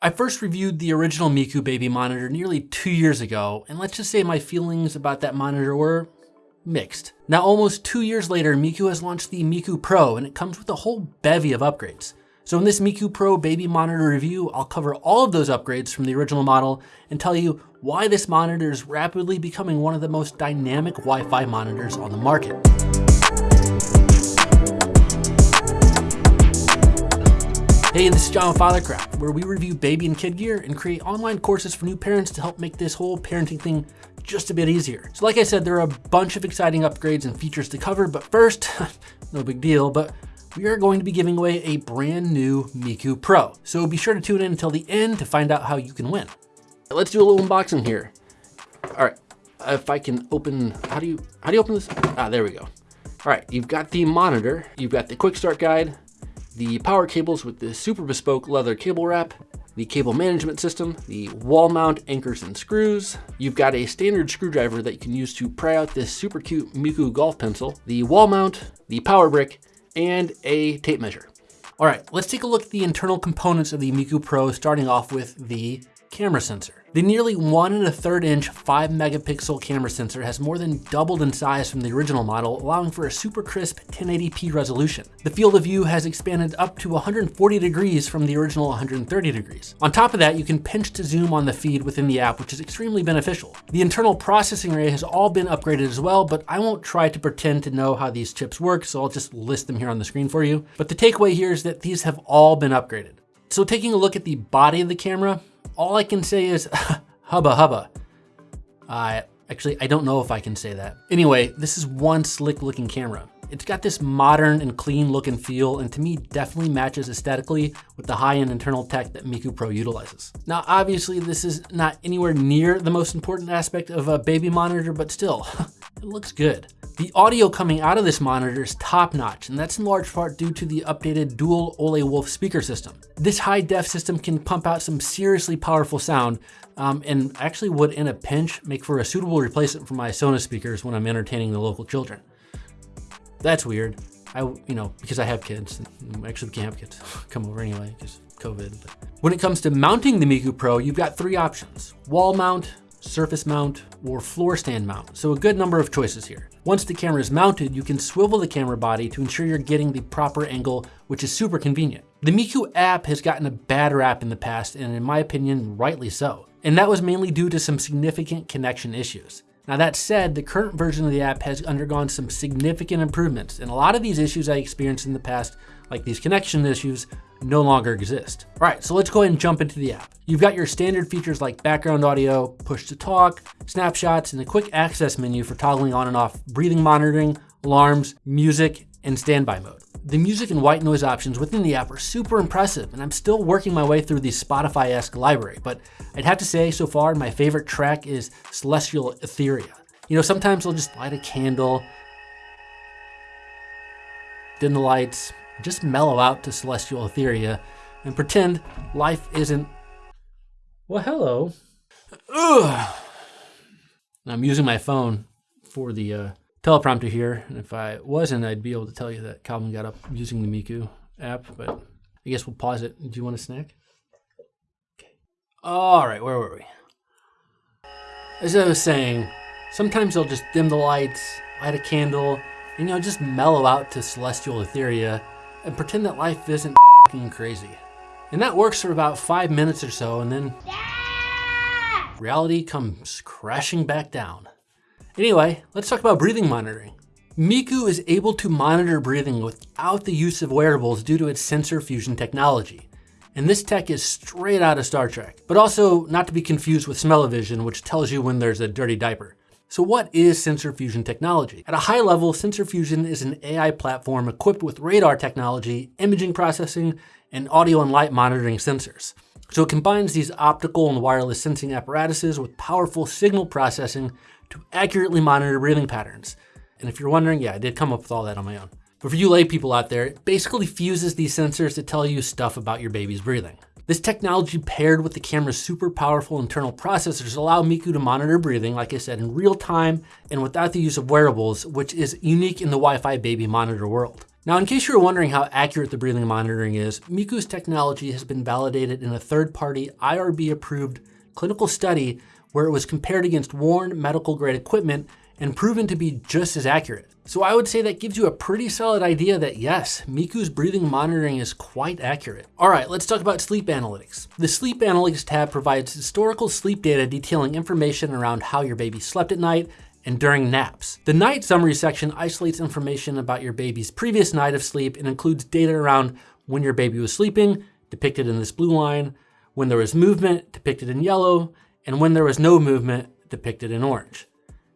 I first reviewed the original Miku baby monitor nearly two years ago, and let's just say my feelings about that monitor were mixed. Now almost two years later, Miku has launched the Miku Pro, and it comes with a whole bevy of upgrades. So in this Miku Pro baby monitor review, I'll cover all of those upgrades from the original model and tell you why this monitor is rapidly becoming one of the most dynamic Wi-Fi monitors on the market. Hey, this is John with Fathercraft, where we review baby and kid gear and create online courses for new parents to help make this whole parenting thing just a bit easier. So like I said, there are a bunch of exciting upgrades and features to cover, but first, no big deal, but we are going to be giving away a brand new Miku Pro. So be sure to tune in until the end to find out how you can win. Let's do a little unboxing here. All right, if I can open, how do you, how do you open this? Ah, there we go. All right, you've got the monitor, you've got the quick start guide, the power cables with the super bespoke leather cable wrap, the cable management system, the wall mount anchors and screws. You've got a standard screwdriver that you can use to pry out this super cute Miku golf pencil, the wall mount, the power brick, and a tape measure. All right, let's take a look at the internal components of the Miku Pro, starting off with the camera sensor. The nearly one and a third inch five megapixel camera sensor has more than doubled in size from the original model, allowing for a super crisp 1080p resolution. The field of view has expanded up to 140 degrees from the original 130 degrees. On top of that, you can pinch to zoom on the feed within the app, which is extremely beneficial. The internal processing array has all been upgraded as well, but I won't try to pretend to know how these chips work, so I'll just list them here on the screen for you. But the takeaway here is that these have all been upgraded. So taking a look at the body of the camera, all I can say is hubba hubba. I actually, I don't know if I can say that. Anyway, this is one slick looking camera. It's got this modern and clean look and feel, and to me definitely matches aesthetically with the high-end internal tech that Miku Pro utilizes. Now, obviously this is not anywhere near the most important aspect of a baby monitor, but still, it looks good. The audio coming out of this monitor is top notch, and that's in large part due to the updated dual Ole Wolff speaker system. This high def system can pump out some seriously powerful sound, um, and actually would in a pinch make for a suitable replacement for my Sonos speakers when I'm entertaining the local children. That's weird. I, you know, because I have kids, actually we can't have kids come over anyway, because COVID. But. When it comes to mounting the Miku Pro, you've got three options, wall mount, surface mount, or floor stand mount. So a good number of choices here. Once the camera is mounted, you can swivel the camera body to ensure you're getting the proper angle, which is super convenient. The Miku app has gotten a bad rap in the past, and in my opinion, rightly so. And that was mainly due to some significant connection issues. Now that said, the current version of the app has undergone some significant improvements, and a lot of these issues I experienced in the past, like these connection issues, no longer exist. All right, so let's go ahead and jump into the app. You've got your standard features like background audio, push to talk, snapshots, and a quick access menu for toggling on and off breathing monitoring, alarms, music, and standby mode. The music and white noise options within the app are super impressive, and I'm still working my way through the Spotify-esque library, but I'd have to say so far my favorite track is Celestial Etheria. You know, sometimes I'll just light a candle, dim the lights, just mellow out to Celestial Etheria and pretend life isn't, well, hello. Ugh. I'm using my phone for the uh, teleprompter here. And if I wasn't, I'd be able to tell you that Calvin got up using the Miku app, but I guess we'll pause it. Do you want a snack? Okay. All right, where were we? As I was saying, sometimes I'll just dim the lights, light a candle, and you know, just mellow out to Celestial Etheria and pretend that life isn't crazy. And that works for about five minutes or so, and then reality comes crashing back down. Anyway, let's talk about breathing monitoring. Miku is able to monitor breathing without the use of wearables due to its sensor fusion technology. And this tech is straight out of Star Trek, but also not to be confused with smell-o-vision, which tells you when there's a dirty diaper. So what is sensor fusion technology? At a high level, sensor fusion is an AI platform equipped with radar technology, imaging processing, and audio and light monitoring sensors. So it combines these optical and wireless sensing apparatuses with powerful signal processing to accurately monitor breathing patterns. And if you're wondering, yeah, I did come up with all that on my own. But for you lay people out there, it basically fuses these sensors to tell you stuff about your baby's breathing. This technology paired with the camera's super powerful internal processors allow Miku to monitor breathing, like I said, in real time and without the use of wearables, which is unique in the Wi-Fi baby monitor world. Now, in case you're wondering how accurate the breathing monitoring is, Miku's technology has been validated in a third-party IRB-approved clinical study where it was compared against worn medical grade equipment and proven to be just as accurate. So I would say that gives you a pretty solid idea that yes, Miku's breathing monitoring is quite accurate. All right, let's talk about sleep analytics. The sleep analytics tab provides historical sleep data detailing information around how your baby slept at night and during naps. The night summary section isolates information about your baby's previous night of sleep and includes data around when your baby was sleeping, depicted in this blue line, when there was movement, depicted in yellow, and when there was no movement, depicted in orange.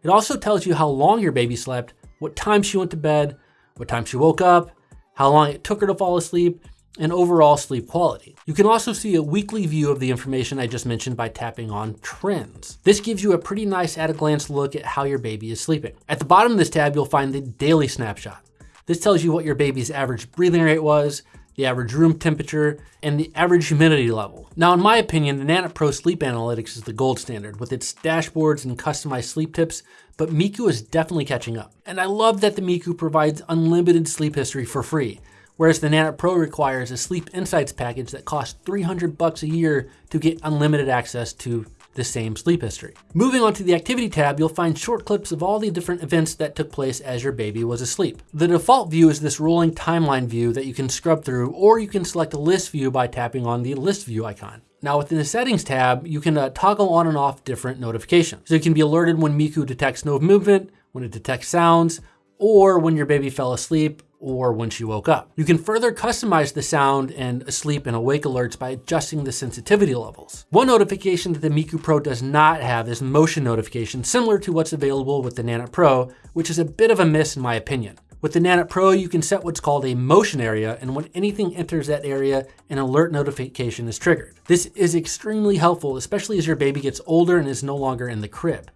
It also tells you how long your baby slept, what time she went to bed, what time she woke up, how long it took her to fall asleep, and overall sleep quality. You can also see a weekly view of the information I just mentioned by tapping on trends. This gives you a pretty nice at a glance look at how your baby is sleeping. At the bottom of this tab, you'll find the daily snapshot. This tells you what your baby's average breathing rate was, the average room temperature, and the average humidity level. Now, in my opinion, the Nanit Pro Sleep Analytics is the gold standard with its dashboards and customized sleep tips, but Miku is definitely catching up. And I love that the Miku provides unlimited sleep history for free, whereas the Nanit Pro requires a Sleep Insights package that costs 300 bucks a year to get unlimited access to the same sleep history. Moving on to the activity tab, you'll find short clips of all the different events that took place as your baby was asleep. The default view is this rolling timeline view that you can scrub through, or you can select a list view by tapping on the list view icon. Now within the settings tab, you can uh, toggle on and off different notifications. So you can be alerted when Miku detects no movement, when it detects sounds, or when your baby fell asleep, or when she woke up. You can further customize the sound and sleep and awake alerts by adjusting the sensitivity levels. One notification that the Miku Pro does not have is motion notification, similar to what's available with the Nanit Pro, which is a bit of a miss in my opinion. With the Nanit Pro, you can set what's called a motion area, and when anything enters that area, an alert notification is triggered. This is extremely helpful, especially as your baby gets older and is no longer in the crib.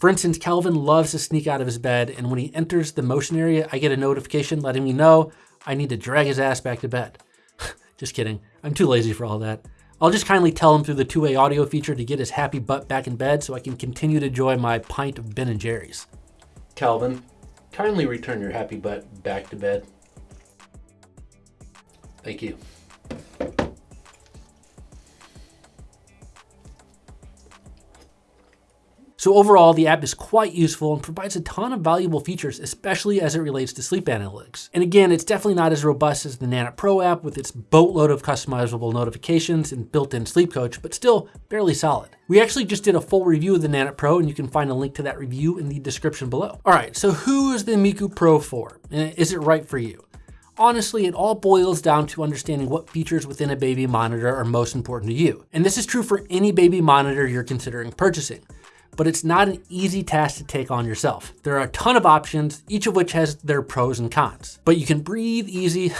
For instance, Calvin loves to sneak out of his bed, and when he enters the motion area, I get a notification letting me know I need to drag his ass back to bed. just kidding. I'm too lazy for all that. I'll just kindly tell him through the two-way audio feature to get his happy butt back in bed so I can continue to enjoy my pint of Ben & Jerry's. Calvin, kindly return your happy butt back to bed. Thank you. So overall, the app is quite useful and provides a ton of valuable features, especially as it relates to sleep analytics. And again, it's definitely not as robust as the Nanit Pro app with its boatload of customizable notifications and built-in sleep coach, but still barely solid. We actually just did a full review of the Nanit Pro and you can find a link to that review in the description below. All right, so who is the Miku Pro for? And is it right for you? Honestly, it all boils down to understanding what features within a baby monitor are most important to you. And this is true for any baby monitor you're considering purchasing but it's not an easy task to take on yourself. There are a ton of options, each of which has their pros and cons, but you can breathe easy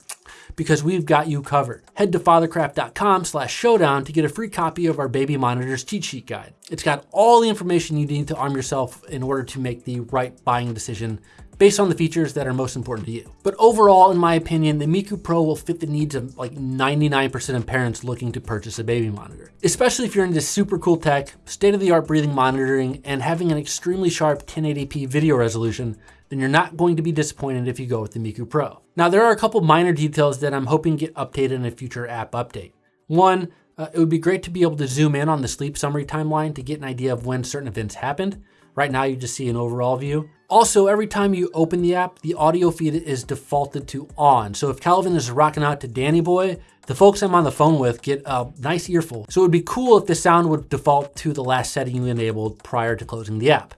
because we've got you covered. Head to fathercraft.com slash showdown to get a free copy of our baby monitors cheat sheet guide. It's got all the information you need to arm yourself in order to make the right buying decision based on the features that are most important to you. But overall, in my opinion, the Miku Pro will fit the needs of like 99% of parents looking to purchase a baby monitor. Especially if you're into super cool tech, state-of-the-art breathing monitoring, and having an extremely sharp 1080p video resolution, then you're not going to be disappointed if you go with the Miku Pro. Now, there are a couple minor details that I'm hoping get updated in a future app update. One, uh, it would be great to be able to zoom in on the sleep summary timeline to get an idea of when certain events happened. Right now, you just see an overall view. Also, every time you open the app, the audio feed is defaulted to on. So if Calvin is rocking out to Danny Boy, the folks I'm on the phone with get a nice earful. So it would be cool if the sound would default to the last setting you enabled prior to closing the app.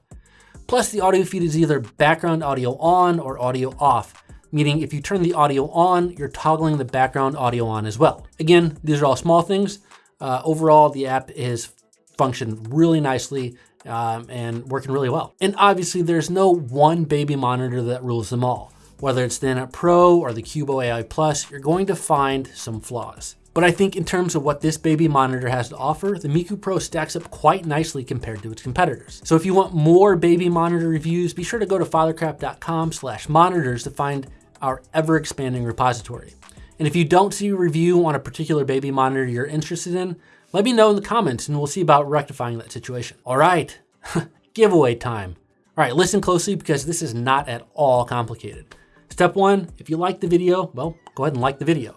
Plus the audio feed is either background audio on or audio off, meaning if you turn the audio on, you're toggling the background audio on as well. Again, these are all small things. Uh, overall, the app is functioned really nicely um, and working really well. And obviously there's no one baby monitor that rules them all. Whether it's the Nanit Pro or the Cubo AI Plus, you're going to find some flaws. But I think in terms of what this baby monitor has to offer, the Miku Pro stacks up quite nicely compared to its competitors. So if you want more baby monitor reviews, be sure to go to fathercraft.com slash monitors to find our ever expanding repository. And if you don't see a review on a particular baby monitor you're interested in, let me know in the comments and we'll see about rectifying that situation. All right, giveaway time. All right, listen closely because this is not at all complicated. Step one, if you like the video, well, go ahead and like the video.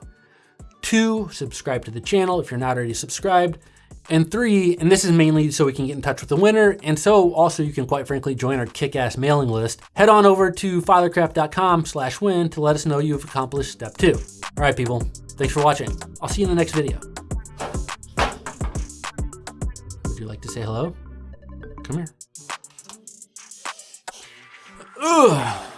Two, subscribe to the channel if you're not already subscribed. And three, and this is mainly so we can get in touch with the winner, and so also you can quite frankly join our kick-ass mailing list. Head on over to fathercraft.com slash win to let us know you've accomplished step two. All right, people, thanks for watching. I'll see you in the next video. Would you like to say hello? Come here. Ugh.